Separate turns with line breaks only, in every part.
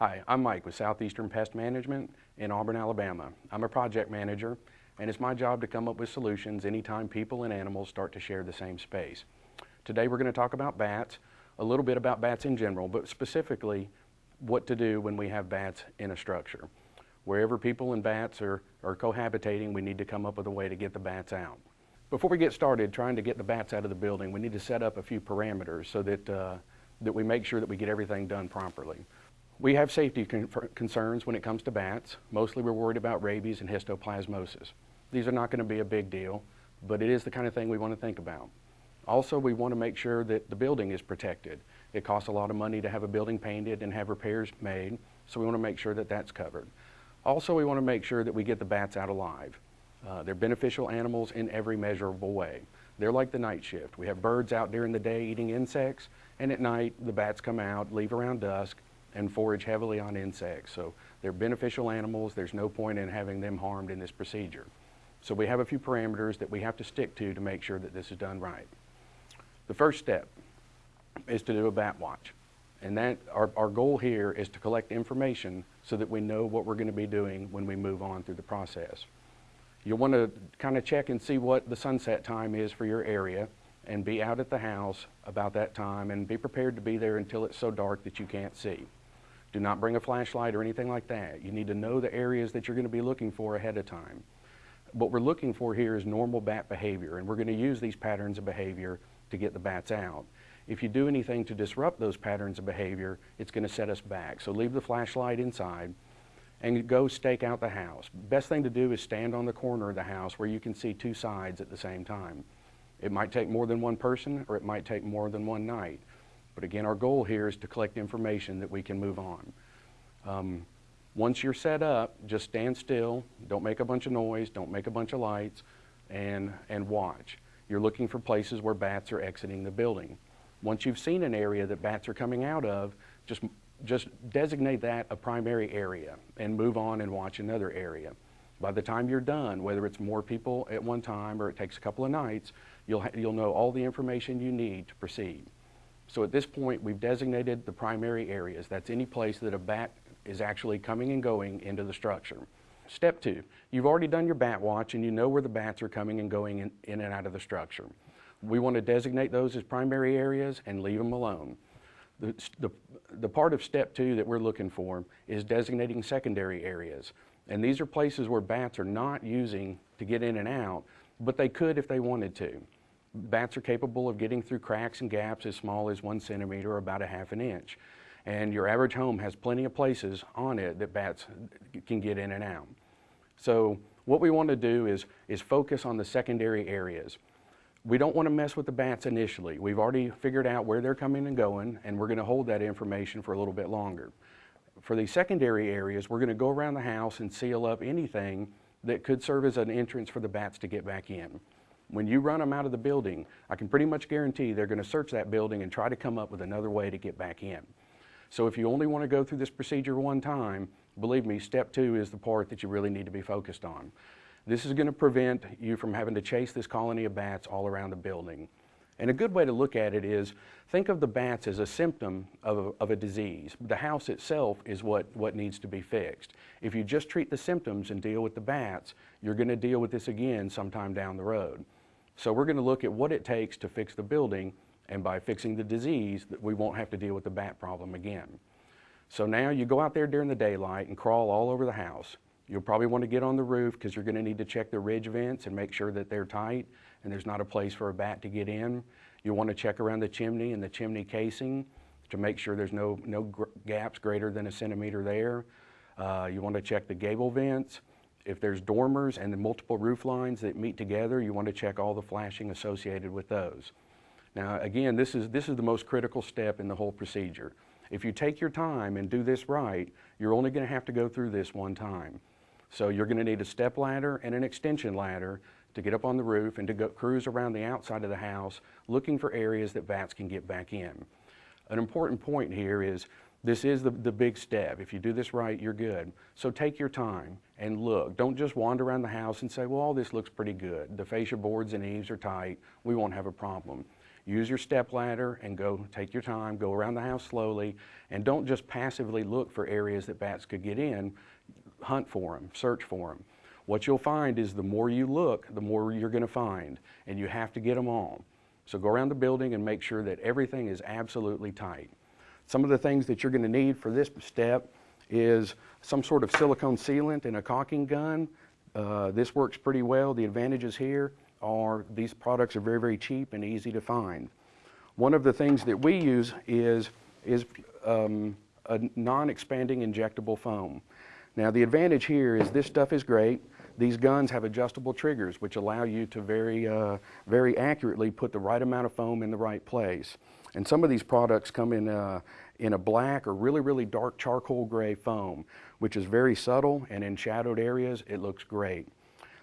Hi, I'm Mike with Southeastern Pest Management in Auburn, Alabama. I'm a project manager and it's my job to come up with solutions anytime people and animals start to share the same space. Today we're going to talk about bats, a little bit about bats in general, but specifically what to do when we have bats in a structure. Wherever people and bats are, are cohabitating, we need to come up with a way to get the bats out. Before we get started trying to get the bats out of the building, we need to set up a few parameters so that, uh, that we make sure that we get everything done properly. We have safety con concerns when it comes to bats. Mostly we're worried about rabies and histoplasmosis. These are not going to be a big deal, but it is the kind of thing we want to think about. Also, we want to make sure that the building is protected. It costs a lot of money to have a building painted and have repairs made, so we want to make sure that that's covered. Also, we want to make sure that we get the bats out alive. Uh, they're beneficial animals in every measurable way. They're like the night shift. We have birds out during the day eating insects, and at night the bats come out, leave around dusk, and forage heavily on insects. So they're beneficial animals. There's no point in having them harmed in this procedure. So we have a few parameters that we have to stick to to make sure that this is done right. The first step is to do a bat watch. And that our, our goal here is to collect information so that we know what we're going to be doing when we move on through the process. You'll want to kind of check and see what the sunset time is for your area and be out at the house about that time and be prepared to be there until it's so dark that you can't see. Do not bring a flashlight or anything like that. You need to know the areas that you're going to be looking for ahead of time. What we're looking for here is normal bat behavior, and we're going to use these patterns of behavior to get the bats out. If you do anything to disrupt those patterns of behavior, it's going to set us back. So leave the flashlight inside and go stake out the house. Best thing to do is stand on the corner of the house where you can see two sides at the same time. It might take more than one person or it might take more than one night. But again, our goal here is to collect information that we can move on. Um, once you're set up, just stand still, don't make a bunch of noise, don't make a bunch of lights, and, and watch. You're looking for places where bats are exiting the building. Once you've seen an area that bats are coming out of, just, just designate that a primary area and move on and watch another area. By the time you're done, whether it's more people at one time or it takes a couple of nights, you'll, you'll know all the information you need to proceed. So at this point, we've designated the primary areas. That's any place that a bat is actually coming and going into the structure. Step two, you've already done your bat watch and you know where the bats are coming and going in, in and out of the structure. We want to designate those as primary areas and leave them alone. The, the, the part of step two that we're looking for is designating secondary areas. And these are places where bats are not using to get in and out, but they could if they wanted to. Bats are capable of getting through cracks and gaps as small as one centimeter or about a half an inch. And your average home has plenty of places on it that bats can get in and out. So what we want to do is, is focus on the secondary areas. We don't want to mess with the bats initially. We've already figured out where they're coming and going, and we're going to hold that information for a little bit longer. For the secondary areas, we're going to go around the house and seal up anything that could serve as an entrance for the bats to get back in. When you run them out of the building, I can pretty much guarantee they're going to search that building and try to come up with another way to get back in. So if you only want to go through this procedure one time, believe me, step two is the part that you really need to be focused on. This is going to prevent you from having to chase this colony of bats all around the building. And a good way to look at it is think of the bats as a symptom of a, of a, disease. The house itself is what, what needs to be fixed. If you just treat the symptoms and deal with the bats, you're going to deal with this again sometime down the road. So we're going to look at what it takes to fix the building, and by fixing the disease, we won't have to deal with the bat problem again. So now you go out there during the daylight and crawl all over the house. You'll probably want to get on the roof because you're going to need to check the ridge vents and make sure that they're tight and there's not a place for a bat to get in. You'll want to check around the chimney and the chimney casing to make sure there's no, no gr gaps greater than a centimeter there. Uh, you want to check the gable vents. If there's dormers and the multiple roof lines that meet together, you want to check all the flashing associated with those. Now again, this is, this is the most critical step in the whole procedure. If you take your time and do this right, you're only going to have to go through this one time. So you're going to need a step ladder and an extension ladder to get up on the roof and to go cruise around the outside of the house looking for areas that bats can get back in. An important point here is this is the, the big step. If you do this right, you're good. So take your time and look. Don't just wander around the house and say, well, all this looks pretty good. The fascia boards and eaves are tight. We won't have a problem. use your step ladder and go take your time, go around the house slowly, and don't just passively look for areas that bats could get in. Hunt for them, search for them. What you'll find is the more you look, the more you're going to find, and you have to get them all. So go around the building and make sure that everything is absolutely tight. Some of the things that you're going to need for this step is some sort of silicone sealant and a caulking gun. Uh, this works pretty well. The advantages here are these products are very, very cheap and easy to find. One of the things that we use is, is um, a non-expanding injectable foam. Now the advantage here is this stuff is great. These guns have adjustable triggers which allow you to very, uh, very accurately put the right amount of foam in the right place. And some of these products come in, uh, in a black or really, really dark charcoal gray foam, which is very subtle and in shadowed areas it looks great.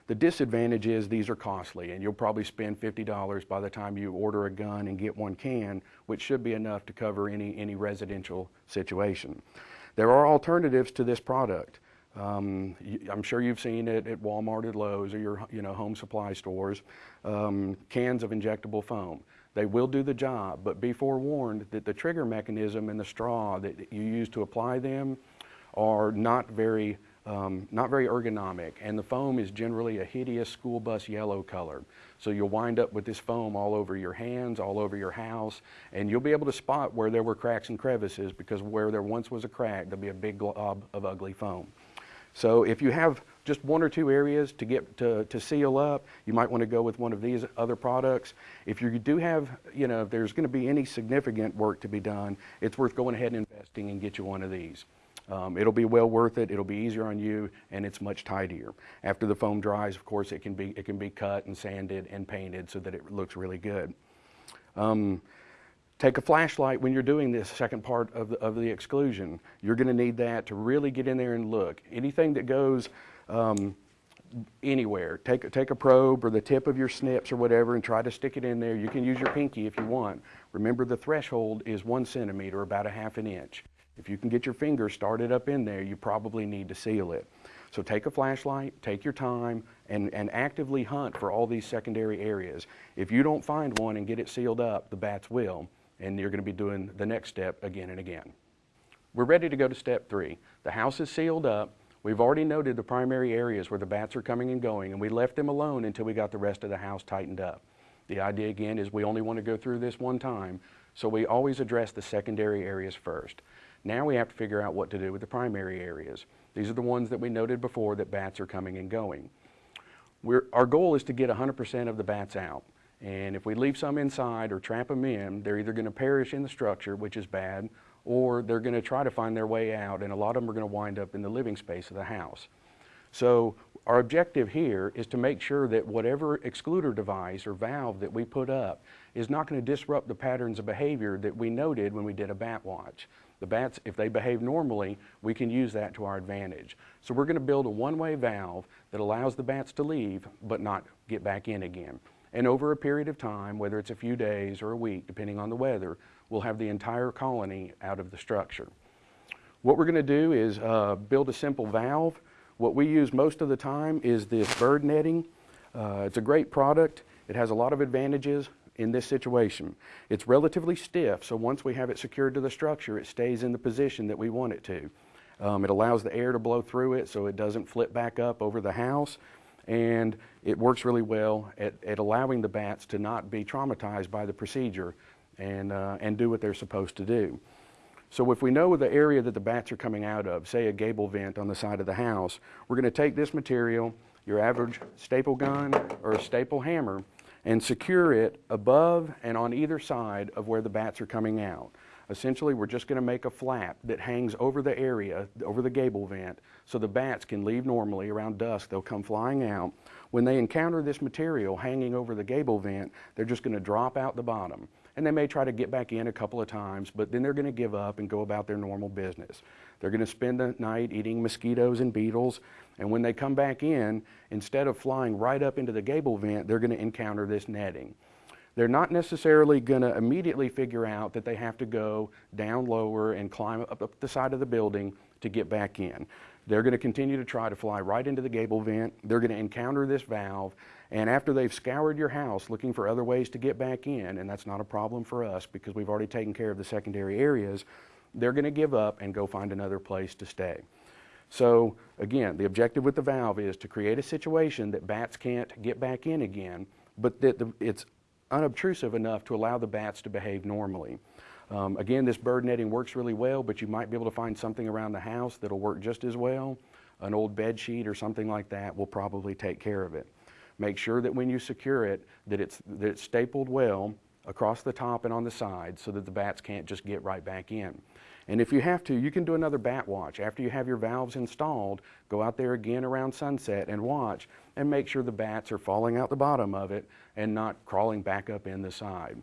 The disadvantage is these are costly and you'll probably spend $50 by the time you order a gun and get one can, which should be enough to cover any, any residential situation. There are alternatives to this product. Um, I'm sure you've seen it at Walmart, at Lowe's, or your you know home supply stores. Um, cans of injectable foam. They will do the job, but be forewarned that the trigger mechanism and the straw that you use to apply them are not very um, not very ergonomic, and the foam is generally a hideous school bus yellow color. So you'll wind up with this foam all over your hands, all over your house, and you'll be able to spot where there were cracks and crevices because where there once was a crack, there'll be a big glob of ugly foam. So if you have just one or two areas to get to, to seal up, you might want to go with one of these other products. If you do have, you know, if there's going to be any significant work to be done, it's worth going ahead and investing and get you one of these. Um, it'll be well worth it. It'll be easier on you, and it's much tidier. After the foam dries, of course, it can be it can be cut and sanded and painted so that it looks really good. Um, Take a flashlight when you're doing this second part of the, of the exclusion. You're going to need that to really get in there and look. Anything that goes um, anywhere, take, take a probe or the tip of your snips or whatever and try to stick it in there. You can use your pinky if you want. Remember the threshold is one centimeter, about a half an inch. If you can get your finger started up in there, you probably need to seal it. So take a flashlight, take your time, and, and actively hunt for all these secondary areas. If you don't find one and get it sealed up, the bats will and you're going to be doing the next step again and again. We're ready to go to step three. The house is sealed up. We've already noted the primary areas where the bats are coming and going, and we left them alone until we got the rest of the house tightened up. The idea again is we only want to go through this one time, so we always address the secondary areas first. Now we have to figure out what to do with the primary areas. These are the ones that we noted before that bats are coming and going. We're, our goal is to get 100% of the bats out. And if we leave some inside or trap them in, they're either going to perish in the structure, which is bad, or they're going to try to find their way out, and a lot of them are going to wind up in the living space of the house. So our objective here is to make sure that whatever excluder device or valve that we put up is not going to disrupt the patterns of behavior that we noted when we did a bat watch. The bats, if they behave normally, we can use that to our advantage. So we're going to build a one-way valve that allows the bats to leave but not get back in again. And over a period of time, whether it's a few days or a week, depending on the weather, we'll have the entire colony out of the structure. What we're going to do is uh, build a simple valve. What we use most of the time is this bird netting. Uh, it's a great product. It has a lot of advantages in this situation. It's relatively stiff, so once we have it secured to the structure, it stays in the position that we want it to. Um, it allows the air to blow through it so it doesn't flip back up over the house and it works really well at, at allowing the bats to not be traumatized by the procedure and, uh, and do what they're supposed to do. So if we know the area that the bats are coming out of, say a gable vent on the side of the house, we're going to take this material, your average staple gun or a staple hammer, and secure it above and on either side of where the bats are coming out. Essentially, we're just going to make a flap that hangs over the area, over the gable vent, so the bats can leave normally around dusk. They'll come flying out. When they encounter this material hanging over the gable vent, they're just going to drop out the bottom. And they may try to get back in a couple of times, but then they're going to give up and go about their normal business. They're going to spend the night eating mosquitoes and beetles, and when they come back in, instead of flying right up into the gable vent, they're going to encounter this netting. They're not necessarily going to immediately figure out that they have to go down lower and climb up, up the side of the building to get back in. They're going to continue to try to fly right into the gable vent. They're going to encounter this valve. And after they've scoured your house looking for other ways to get back in, and that's not a problem for us because we've already taken care of the secondary areas, they're going to give up and go find another place to stay. So again, the objective with the valve is to create a situation that bats can't get back in again, but that the, it's unobtrusive enough to allow the bats to behave normally. Um, again, this bird netting works really well, but you might be able to find something around the house that'll work just as well. An old bed sheet or something like that will probably take care of it. Make sure that when you secure it, that it's, that it's stapled well across the top and on the sides so that the bats can't just get right back in. And if you have to, you can do another bat watch. After you have your valves installed, go out there again around sunset and watch and make sure the bats are falling out the bottom of it and not crawling back up in the side.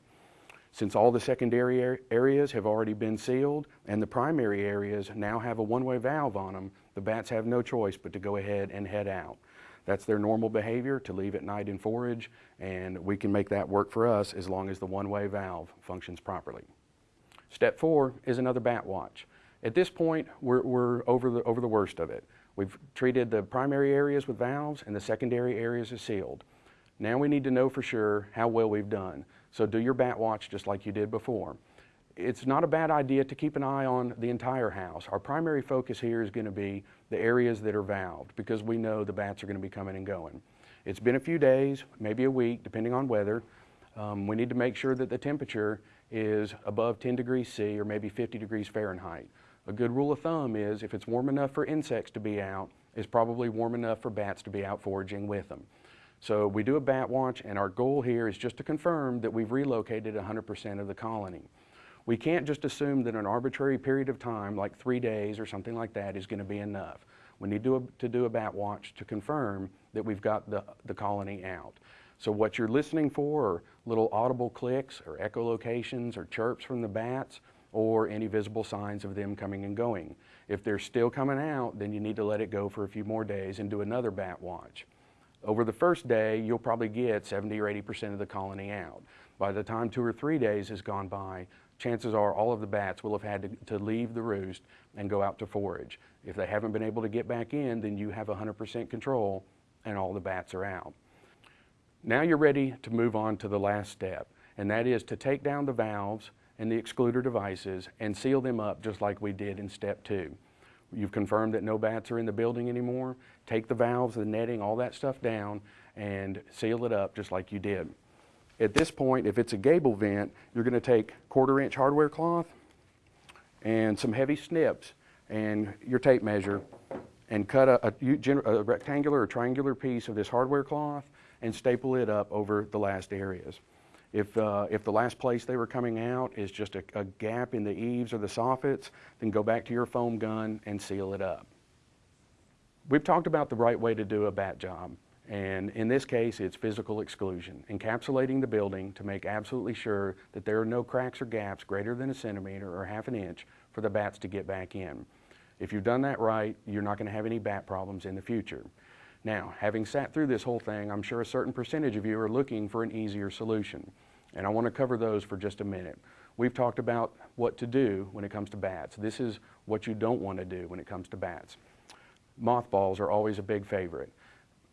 Since all the secondary areas have already been sealed and the primary areas now have a one-way valve on them, the bats have no choice but to go ahead and head out. That's their normal behavior to leave at night and forage, and we can make that work for us as long as the one-way valve functions properly. Step four is another bat watch. At this point, we're, we're over, the, over the worst of it. We've treated the primary areas with valves and the secondary areas are sealed. Now we need to know for sure how well we've done. So do your bat watch just like you did before. It's not a bad idea to keep an eye on the entire house. Our primary focus here is going to be the areas that are valved because we know the bats are going to be coming and going. It's been a few days, maybe a week, depending on weather. Um, we need to make sure that the temperature is above 10 degrees C or maybe 50 degrees Fahrenheit. A good rule of thumb is if it's warm enough for insects to be out, it's probably warm enough for bats to be out foraging with them. So we do a bat watch and our goal here is just to confirm that we've relocated 100% of the colony. We can't just assume that an arbitrary period of time, like three days or something like that, is going to be enough. We need to, to do a bat watch to confirm that we've got the, the colony out. So what you're listening for are little audible clicks or echolocations or chirps from the bats or any visible signs of them coming and going. If they're still coming out, then you need to let it go for a few more days and do another bat watch. Over the first day, you'll probably get 70 or 80% of the colony out. By the time two or three days has gone by, chances are all of the bats will have had to, to leave the roost and go out to forage. If they haven't been able to get back in, then you have 100% control and all the bats are out. Now you're ready to move on to the last step, and that is to take down the valves and the excluder devices and seal them up just like we did in step two. You've confirmed that no bats are in the building anymore. Take the valves, the netting, all that stuff down and seal it up just like you did. At this point, if it's a gable vent, you're going to take quarter inch hardware cloth and some heavy snips and your tape measure and cut a, a, a rectangular or triangular piece of this hardware cloth and staple it up over the last areas. If, uh, if the last place they were coming out is just a, a gap in the eaves or the soffits, then go back to your foam gun and seal it up. We've talked about the right way to do a bat job. And in this case, it's physical exclusion, encapsulating the building to make absolutely sure that there are no cracks or gaps greater than a centimeter or half an inch for the bats to get back in. If you've done that right, you're not going to have any bat problems in the future. Now, having sat through this whole thing, I'm sure a certain percentage of you are looking for an easier solution. And I want to cover those for just a minute. We've talked about what to do when it comes to bats. This is what you don't want to do when it comes to bats. Mothballs are always a big favorite.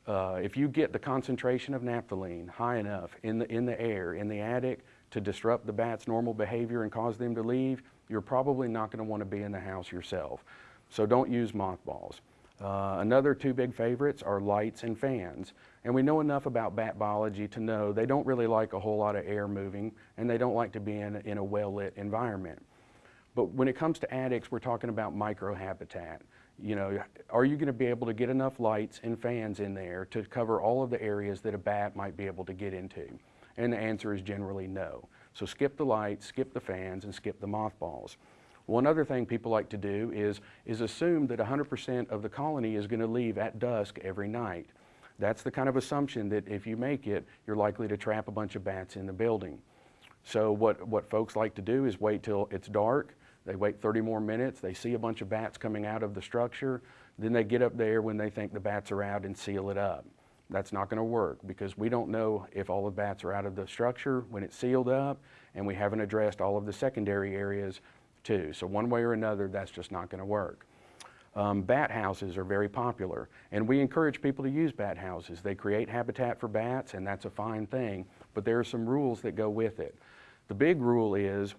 Uh, if you get the concentration of naphthalene high enough in the, in the air, in the attic, to disrupt the bat's normal behavior and cause them to leave, you're probably not going to want to be in the house yourself. So don't use mothballs. Uh, another two big favorites are lights and fans. And we know enough about bat biology to know they don't really like a whole lot of air moving and they don't like to be in, in a well-lit environment. But when it comes to attics, we're talking about microhabitat. You know, are you going to be able to get enough lights and fans in there to cover all of the areas that a bat might be able to get into? And the answer is generally no. So skip the lights, skip the fans, and skip the mothballs. One other thing people like to do is, is assume that 100% of the colony is going to leave at dusk every night. That's the kind of assumption that if you make it, you're likely to trap a bunch of bats in the building. So what, what folks like to do is wait till it's dark, they wait 30 more minutes, they see a bunch of bats coming out of the structure, then they get up there when they think the bats are out and seal it up. That's not going to work because we don't know if all the bats are out of the structure when it's sealed up and we haven't addressed all of the secondary areas too. So one way or another, that's just not going to work. Um, bat houses are very popular, and we encourage people to use bat houses. They create habitat for bats, and that's a fine thing, but there are some rules that go with it. The big rule is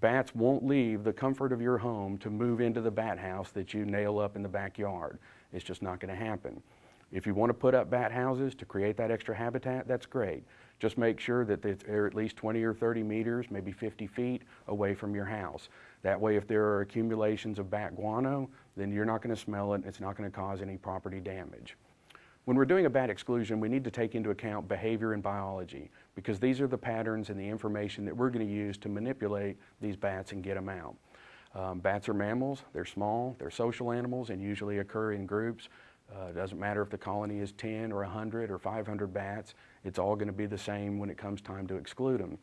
bats won't leave the comfort of your home to move into the bat house that you nail up in the backyard. It's just not going to happen. If you want to put up bat houses to create that extra habitat, that's great. Just make sure that they're at least 20 or 30 meters, maybe 50 feet away from your house. That way, if there are accumulations of bat guano, then you're not going to smell it. It's not going to cause any property damage. When we're doing a bat exclusion, we need to take into account behavior and biology because these are the patterns and the information that we're going to use to manipulate these bats and get them out. Um, bats are mammals, they're small, they're social animals and usually occur in groups. Uh, it doesn't matter if the colony is 10 or 100 or 500 bats, it's all going to be the same when it comes time to exclude them.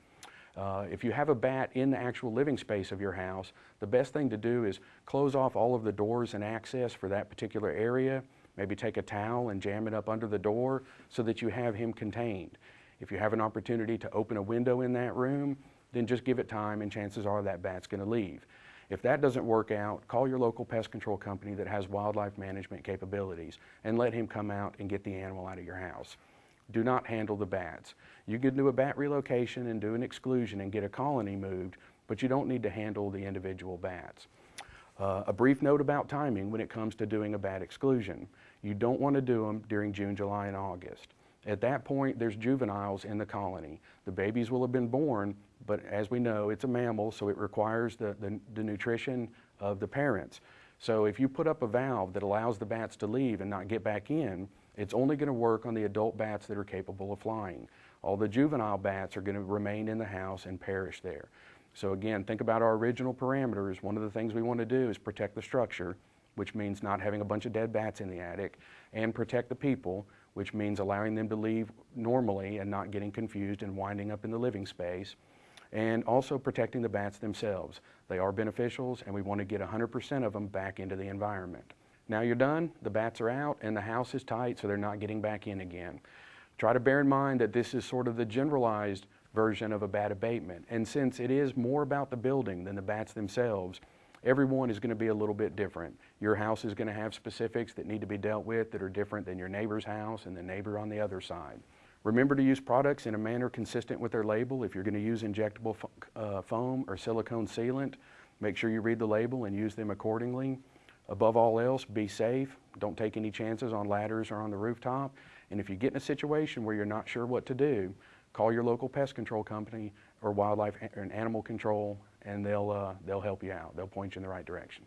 Uh, if you have a bat in the actual living space of your house, the best thing to do is close off all of the doors and access for that particular area. Maybe take a towel and jam it up under the door so that you have him contained. If you have an opportunity to open a window in that room, then just give it time and chances are that bat's going to leave. If that doesn't work out, call your local pest control company that has wildlife management capabilities and let him come out and get the animal out of your house. Do not handle the bats. You can do a bat relocation and do an exclusion and get a colony moved, but you don't need to handle the individual bats. Uh, a brief note about timing when it comes to doing a bat exclusion. You don't want to do them during June, July, and August. At that point, there's juveniles in the colony. The babies will have been born, but as we know, it's a mammal, so it requires the, the, the nutrition of the parents. So if you put up a valve that allows the bats to leave and not get back in, it's only going to work on the adult bats that are capable of flying. All the juvenile bats are going to remain in the house and perish there. So again, think about our original parameters. One of the things we want to do is protect the structure, which means not having a bunch of dead bats in the attic, and protect the people, which means allowing them to leave normally and not getting confused and winding up in the living space, and also protecting the bats themselves. They are beneficials, and we want to get 100% of them back into the environment. Now you're done, the bats are out, and the house is tight, so they're not getting back in again. Try to bear in mind that this is sort of the generalized version of a bat abatement. And since it is more about the building than the bats themselves, everyone is going to be a little bit different. Your house is going to have specifics that need to be dealt with that are different than your neighbor's house and the neighbor on the other side. Remember to use products in a manner consistent with their label. If you're going to use injectable fo uh, foam or silicone sealant, make sure you read the label and use them accordingly. Above all else, be safe. Don't take any chances on ladders or on the rooftop. And if you get in a situation where you're not sure what to do, call your local pest control company or wildlife and animal control and they'll, uh, they'll help you out. They'll point you in the right direction.